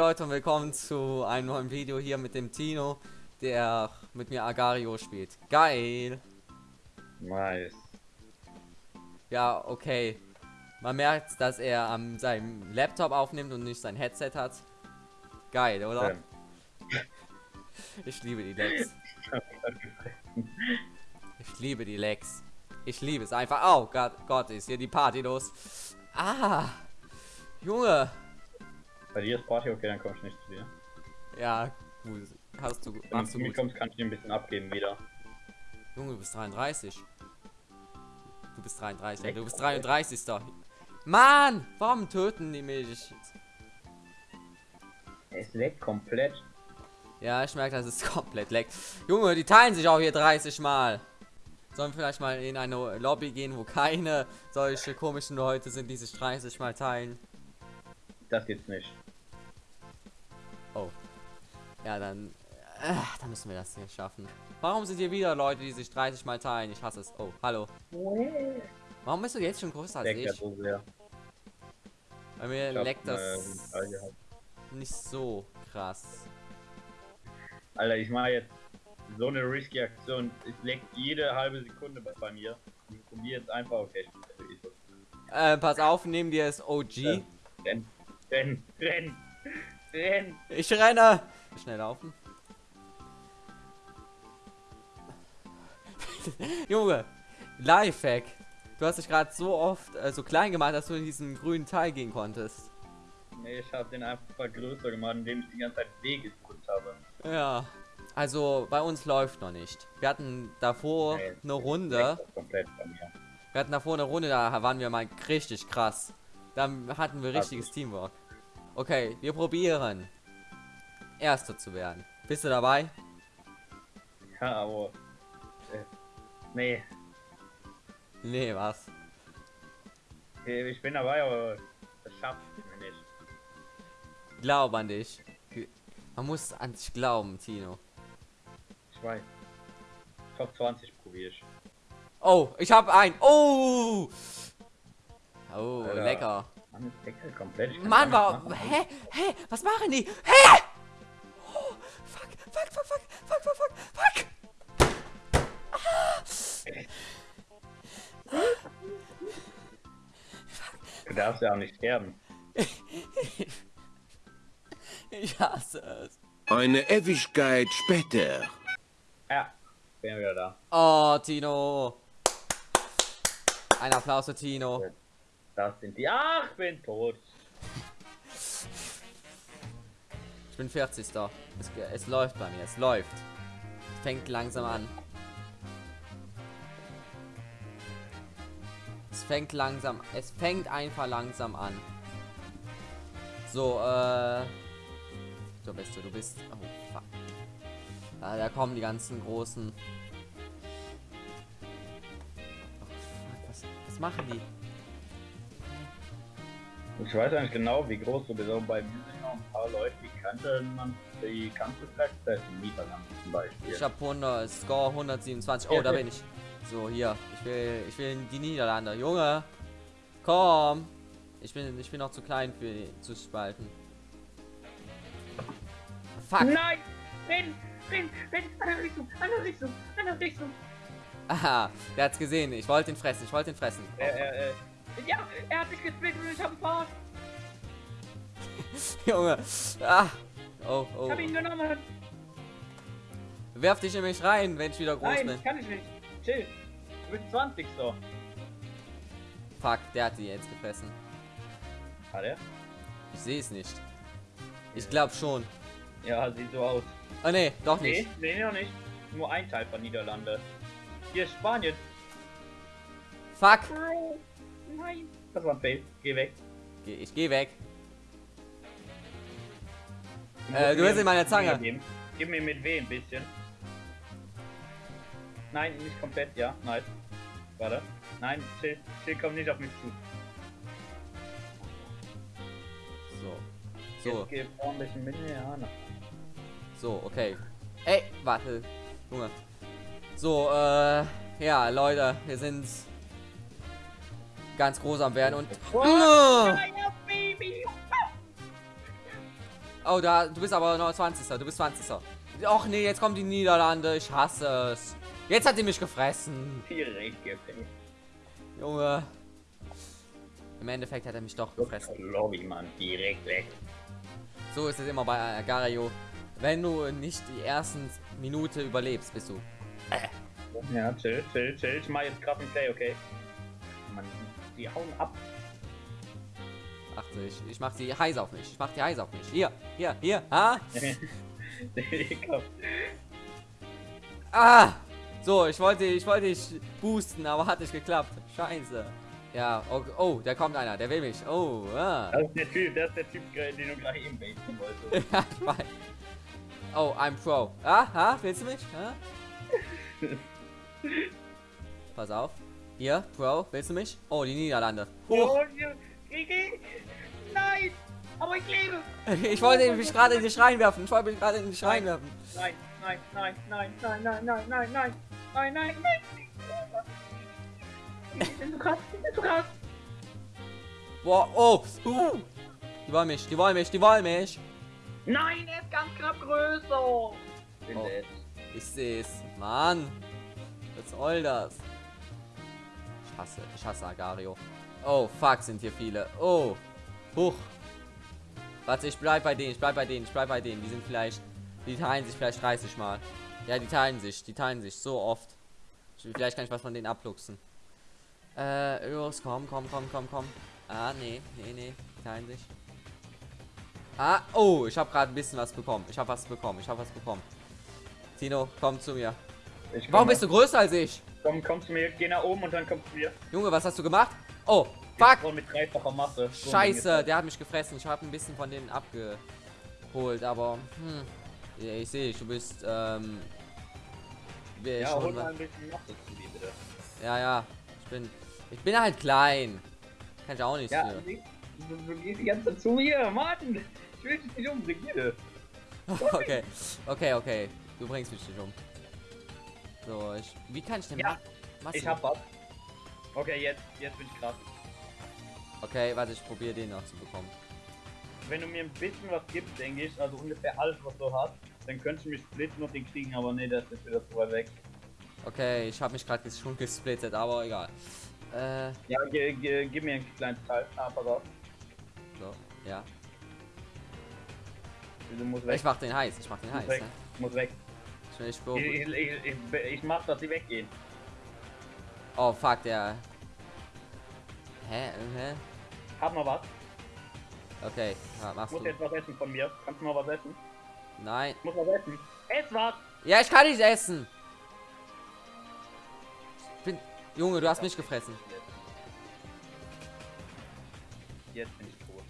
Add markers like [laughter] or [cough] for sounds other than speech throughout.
Leute und willkommen zu einem neuen Video hier mit dem Tino, der mit mir Agario spielt. Geil! Nice. Ja, okay. Man merkt, dass er an seinem Laptop aufnimmt und nicht sein Headset hat. Geil, oder? Ähm, [laughs] Ich liebe die Lags. Ich liebe die Lags. Ich liebe es einfach. Oh Gott, Gott, ist hier die Party los. Ah! Junge! Bei dir ist Party okay, dann komm ich nicht zu dir. Ja, gut. Hast du, Wenn du machst zu du mir gut. kommst, kann ich dir ein bisschen abgeben wieder. Junge, du bist 33. Du bist 33. Ja, Leck, du bist okay. 33. Mann! Warum töten die mich? Es leckt komplett. Ja, ich merke, dass [laughs] es komplett leckt. Junge, die teilen sich auch hier 30 Mal. Sollen wir vielleicht mal in eine Lobby gehen, wo keine solche komischen Leute sind, die sich 30 Mal teilen? Das geht's nicht. Ja, dann... Äh, dann müssen wir das hier schaffen. Warum sind hier wieder Leute, die sich 30 Mal teilen? Ich hasse es. Oh, hallo. Warum bist du jetzt schon größer als Leckt ja ich? so sehr. Bei mir Ich leckt das nicht so krass. Alter, ich mache jetzt so eine risky Aktion. Es leckt jede halbe Sekunde bei bei mir. Ich probiere jetzt einfach, okay. Äh, pass auf, neben dir ist OG. Renn, renn, renn, renn. Ich renne! Schnell laufen. [laughs] Junge, Lifehack. Du hast dich gerade so oft äh, so klein gemacht, dass du in diesen grünen Teil gehen konntest. Nee, ich habe den einfach größer gemacht, indem ich die ganze Zeit W gedrückt habe. Ja. Also bei uns läuft noch nicht. Wir hatten davor Nee, eine Runde. komplett bei mir. Wir hatten davor eine Runde, da waren wir mal richtig krass. Da hatten wir richtiges Teamwork. Okay, wir probieren. Erster zu werden. Bist du dabei? Ja, aber. Äh, nee, Nee, was? ich bin dabei, aber das schafft mir nicht. Glaub an dich. Man muss an sich glauben, Tino. Ich weiß. Top 20 probiere ich. Oh, ich hab ein. Oh! Oh, Alter. lecker. Mann, ist Deckel komplett. Ich Mann, gar war. nichts machen. Hä? Hä? Was machen die? Hä? Oh, fuck, fuck, fuck, fuck, fuck, fuck, fuck, fuck. Du darfst ja auch nicht sterben. Ich hasse es. Eine Ewigkeit später. Ja, bin wieder da. Oh, Tino. Ein Applaus für Tino. Das sind die. Ach, bin tot. Ich bin 40. Es, es läuft bei mir, es läuft. Es fängt langsam an. Es fängt langsam, es fängt einfach langsam an. So, äh. So bist du, du bist. Oh, fuck. Ah, da kommen die ganzen großen. Oh, fuck, was, was machen die? Ich weiß eigentlich genau, wie groß du bist. Aber bei mir sind noch ein paar Leute, die kannte man. Die vielleicht das in Niederlanden zum Beispiel. Ich habe 100, Score 127. Oh, da bin ich. So, hier. Ich will, ich will in die Niederlande. Junge, komm. Ich bin, ich bin noch zu klein für die, zu spalten. Fuck. Nein! Renn! Renn! Renn! Andere Richtung! Andere Richtung! Andere Richtung! Aha, der hat's gesehen. Ich wollte ihn fressen. Ich wollte ihn fressen. Er, er, er. Er hat dich gespielt und ich hab ihn verarscht. [laughs] Junge. Ah. Oh, Ich oh. hab ihn genommen. Werf dich in mich rein, wenn ich wieder groß Nein, bin. kann ich nicht. Chill. Du bist 20 so. Fuck, der hat die jetzt gefressen. Hat er? Ich sehe es nicht. Ich glaube schon. Ja, sieht so aus. Oh nee, doch Nee, nicht. nee, noch nicht. Nur ein Teil von Niederlande. Hier ist Spanien. Fuck. Nein. Das war ein Fail. Geh weg. Geh- Ich geh weg. Du Äh, du hast in meine einen Zange. Geben. Gib mir mit W ein bisschen. Nein, nicht komplett, ja. Nice. Warte. Nein, chill, chill, komm nicht auf mich zu. So. So. Jetzt geh bisschen mit mir. So, okay. Ey, warte. Junge. So, äh, ja, Leute, wir sind ganz groß am werden und. Oh, da, du bist aber noch 20. Du bist 20. Och nee, jetzt kommen die Niederlande. Ich hasse es. Jetzt hat die mich gefressen. Direkt. Junge. Im Endeffekt hat er mich doch gefressen. Lobby, Mann. Direkt weg. So ist es immer bei Agario. Wenn du nicht die ersten Minute überlebst, bist du. Ja, chill, chill, chill. Ich mach jetzt gerade ein Play, okay? Die hauen ab. Achte, ich, ich mach die heiß auf mich. Ich mach die heiß auf mich. Hier, hier, hier. Ah! [laughs] Ah! So, ich wollte, ich wollte dich boosten, aber hat nicht geklappt. Scheiße. Ja, oh, oh, da kommt einer, der will mich. Oh, ah. Das ist der Typ, das ist der Typ, den du gerade eben baiten wolltest. [laughs] ja, ich weiß. Oh, I'm Pro. Ah, ha, willst du mich? Ha? [laughs] Pass auf. Hier, Pro, willst du mich? Oh, die Niederlande. Hoch. Nein! Aber ich lebe! Ich wollte mich gerade in die Schrein werfen. Ich wollte mich gerade in die Schrein werfen. Nein, nein, nein, nein, nein, nein, nein, nein, nein, nein, nein, nein. Ich bin so krass, ich bin so krass. Boah, oh. Uh. Die wollen mich, die wollen mich, die wollen mich. Nein, er ist ganz knapp größer. Bin Oh. Ich seh's. Mann. Was soll das? Ich hasse, ich hasse Agario. Oh, fuck, sind hier viele. Oh. Huch. Warte, ich bleib bei denen, ich bleib bei denen, ich bleib bei denen. Die sind vielleicht, die teilen sich vielleicht 30 Mal. Ja, die teilen sich, die teilen sich so oft. Ich, vielleicht kann ich was von denen abluchsen. Äh, los, komm, komm, komm, komm, komm. Ah, nee, nee, nee, die teilen sich. Ah, oh, ich habe gerade ein bisschen was bekommen. Ich habe was bekommen, ich habe was bekommen. Tino, komm zu mir. Warum bist du größer als ich? Komm, komm zu mir, geh nach oben und dann komm zu mir. Junge, was hast du gemacht? Oh, fuck. Und mit dreifacher Masse. Scheiße, der hat mich gefressen. Ich habe ein bisschen von denen abgeholt, aber hm. Ja, ich sehe, du bist ähm Ja, schon mal ein bisschen Masse zu dir, bitte. ja, ja. Ich bin ich bin halt klein. Kann ich auch nicht Ja, du, du gehst die ganze Zeit zu mir, Mann. Ich will dich nicht umbringen, [laughs] okay. Okay, okay. Du bringst mich nicht um. So, ich wie kann ich denn Ja, ma- Ich hab was. Okay, jetzt, jetzt bin ich krass. Okay, warte, ich probiere den noch zu bekommen. Wenn du mir ein bisschen was gibst, denke ich, also ungefähr alles, was du hast, dann könntest du mich splitten und den kriegen, aber nee, das ist wieder zu weit weg. Okay, ich habe mich gerade schon gesplittet, aber egal. Äh, Ja, ge, ge, gib mir ein kleines Teil. Ah, pass auf. so, ja. Du musst weg. Ich mach den heiß, ich mach den heiß. weg. Ne? Du musst weg. Ich Ich, ich, ich, mach, dass sie weggehen. Oh fuck, der. Hä? Hä? Hab noch was. Okay, ja, machst muss du. jetzt was essen von mir. Kannst du mal was essen? Nein. Ich muss was essen. Ess was! Ja, ich kann nicht essen. Ich bin. Junge, du hast mich gefressen. Jetzt bin ich tot.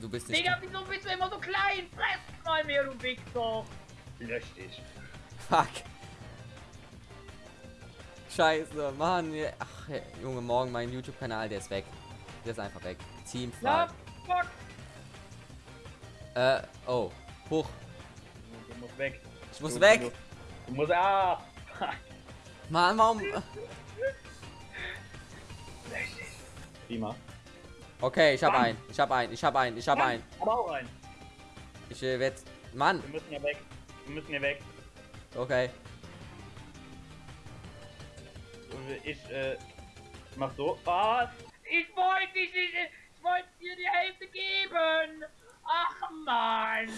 Du bist nicht. Digga, wieso bist du immer so klein? Fress mal mehr, du Wichser! Lösch dich. Fuck. Scheiße, Mann. ja. Ach, Junge, morgen mein YouTube-Kanal, der ist weg. Der ist einfach weg. Na, fuck! Äh, oh. Hoch. Du, musst weg. Ich muss du, weg. Du, du musst. Ah! Mann, warum. Prima. Okay, ich hab Bam. einen. Ich hab einen. Ich hab einen. Ich hab einen. Aber auch rein. Ich äh, werd. Mann. Wir müssen ja weg. Wir müssen hier weg. Okay. Ich, äh, mach so. Ah, ich wollte dich nicht, ich wollte dir die Hälfte geben. Ach, Mann.